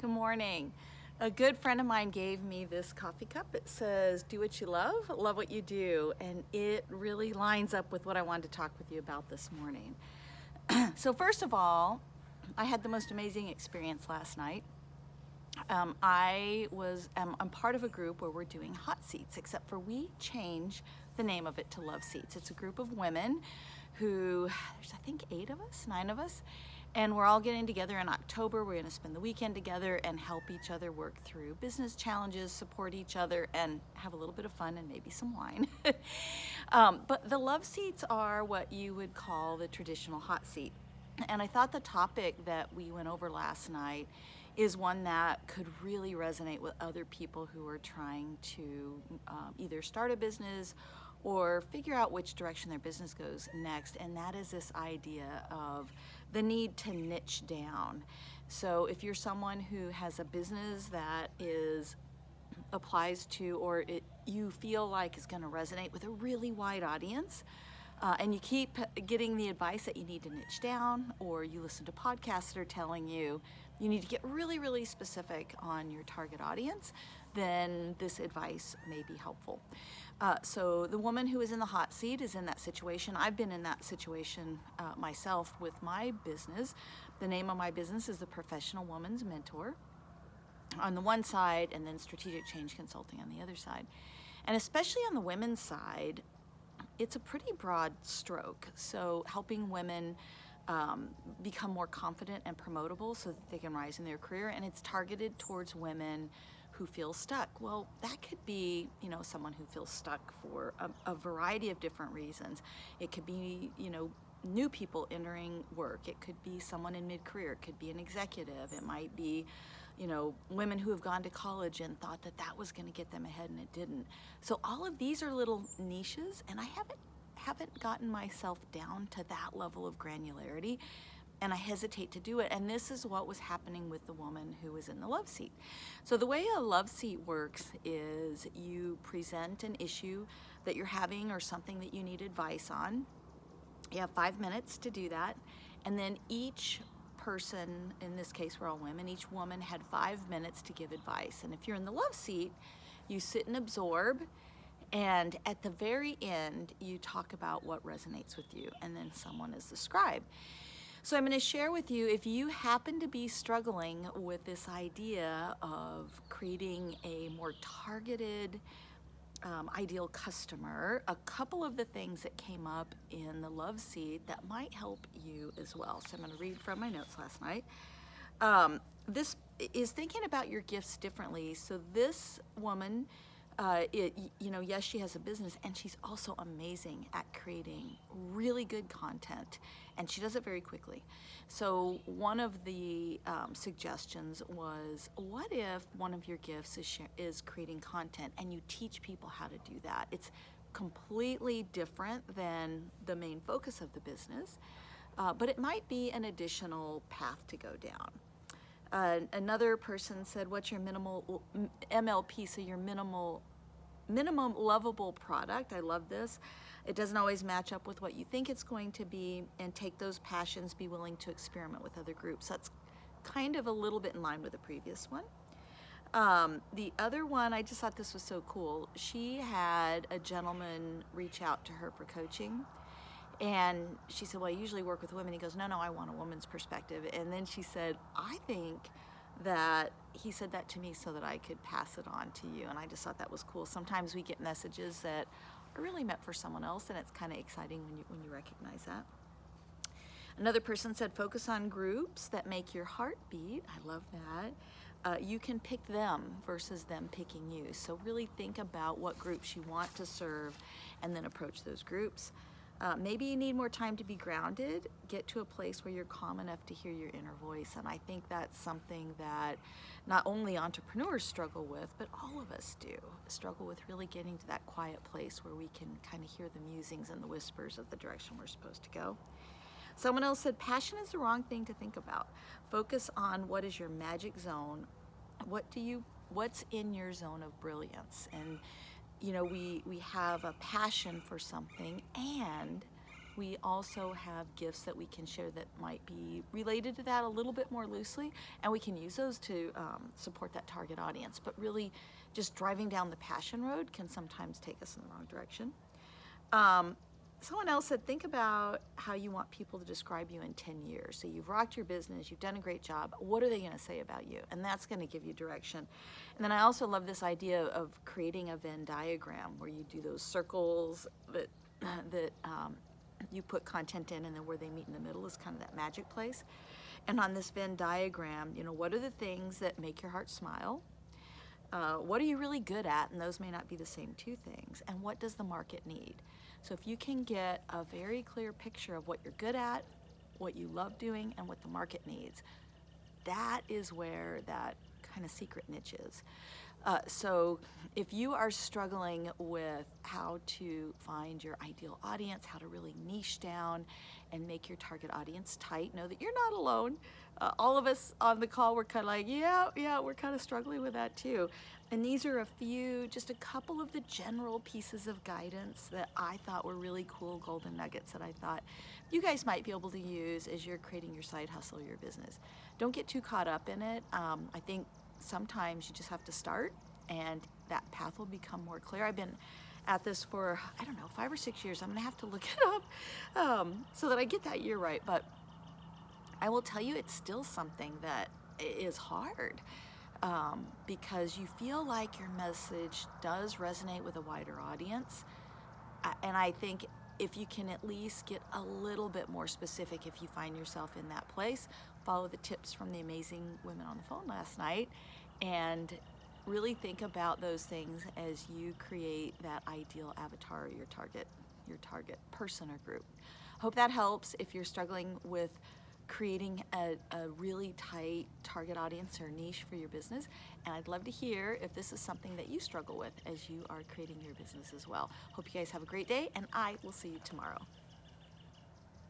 Good morning. A good friend of mine gave me this coffee cup. It says, do what you love, love what you do. And it really lines up with what I wanted to talk with you about this morning. so first of all, I had the most amazing experience last night. Um, I was, um, I'm part of a group where we're doing hot seats, except for we change the name of it to Love Seats. It's a group of women who, there's I think eight of us, nine of us, and we're all getting together in October. We're gonna spend the weekend together and help each other work through business challenges, support each other, and have a little bit of fun and maybe some wine. um, but the love seats are what you would call the traditional hot seat. And I thought the topic that we went over last night is one that could really resonate with other people who are trying to um, either start a business or figure out which direction their business goes next. And that is this idea of the need to niche down. So if you're someone who has a business that is applies to or it, you feel like is going to resonate with a really wide audience, uh, and you keep getting the advice that you need to niche down, or you listen to podcasts that are telling you you need to get really, really specific on your target audience, then this advice may be helpful. Uh, so the woman who is in the hot seat is in that situation. I've been in that situation uh, myself with my business. The name of my business is the Professional Woman's Mentor on the one side and then Strategic Change Consulting on the other side. And especially on the women's side, it's a pretty broad stroke. So helping women um, become more confident and promotable so that they can rise in their career and it's targeted towards women who feel stuck. Well, that could be, you know, someone who feels stuck for a, a variety of different reasons. It could be, you know, new people entering work. It could be someone in mid-career. It could be an executive. It might be, you know, women who have gone to college and thought that that was going to get them ahead and it didn't. So all of these are little niches and I haven't haven't gotten myself down to that level of granularity and I hesitate to do it. And this is what was happening with the woman who was in the love seat. So the way a love seat works is you present an issue that you're having or something that you need advice on. You have five minutes to do that. And then each person, in this case we're all women, each woman had five minutes to give advice. And if you're in the love seat, you sit and absorb and at the very end, you talk about what resonates with you, and then someone is the scribe. So I'm going to share with you if you happen to be struggling with this idea of creating a more targeted um, ideal customer, a couple of the things that came up in the love seed that might help you as well. So I'm going to read from my notes last night. Um, this is thinking about your gifts differently. So this woman uh, it, you know, yes, she has a business and she's also amazing at creating really good content and she does it very quickly. So one of the um, suggestions was, what if one of your gifts is, is creating content and you teach people how to do that? It's completely different than the main focus of the business, uh, but it might be an additional path to go down. Uh, another person said, what's your minimal MLP, so your minimal minimum lovable product. I love this. It doesn't always match up with what you think it's going to be and take those passions, be willing to experiment with other groups. That's kind of a little bit in line with the previous one. Um, the other one, I just thought this was so cool. She had a gentleman reach out to her for coaching and she said, well, I usually work with women. He goes, no, no, I want a woman's perspective. And then she said, I think that he said that to me so that I could pass it on to you and I just thought that was cool. Sometimes we get messages that are really meant for someone else and it's kind of exciting when you, when you recognize that. Another person said focus on groups that make your heart beat. I love that. Uh, you can pick them versus them picking you. So really think about what groups you want to serve and then approach those groups. Uh, maybe you need more time to be grounded, get to a place where you're calm enough to hear your inner voice. And I think that's something that not only entrepreneurs struggle with, but all of us do. Struggle with really getting to that quiet place where we can kind of hear the musings and the whispers of the direction we're supposed to go. Someone else said, passion is the wrong thing to think about. Focus on what is your magic zone. What do you, what's in your zone of brilliance? And you know, we, we have a passion for something and we also have gifts that we can share that might be related to that a little bit more loosely, and we can use those to um, support that target audience. But really, just driving down the passion road can sometimes take us in the wrong direction. Um, someone else said, think about how you want people to describe you in 10 years. So you've rocked your business, you've done a great job. What are they going to say about you? And that's going to give you direction. And then I also love this idea of creating a Venn diagram where you do those circles that, that um, you put content in and then where they meet in the middle is kind of that magic place. And on this Venn diagram, you know, what are the things that make your heart smile? Uh, what are you really good at? And those may not be the same two things. And what does the market need? So if you can get a very clear picture of what you're good at, what you love doing, and what the market needs, that is where that kind of secret niche is. Uh, so if you are struggling with how to find your ideal audience, how to really niche down and make your target audience tight, know that you're not alone. Uh, all of us on the call were kind of like, yeah, yeah, we're kind of struggling with that too. And these are a few, just a couple of the general pieces of guidance that I thought were really cool golden nuggets that I thought you guys might be able to use as you're creating your side hustle, your business. Don't get too caught up in it. Um, I think sometimes you just have to start and that path will become more clear. I've been at this for, I don't know, five or six years. I'm gonna have to look it up um, so that I get that year right. But I will tell you, it's still something that is hard um, because you feel like your message does resonate with a wider audience. And I think if you can at least get a little bit more specific if you find yourself in that place, follow the tips from the amazing women on the phone last night and really think about those things as you create that ideal avatar your target your target person or group. Hope that helps. If you're struggling with creating a, a, really tight target audience or niche for your business and I'd love to hear if this is something that you struggle with as you are creating your business as well. Hope you guys have a great day and I will see you tomorrow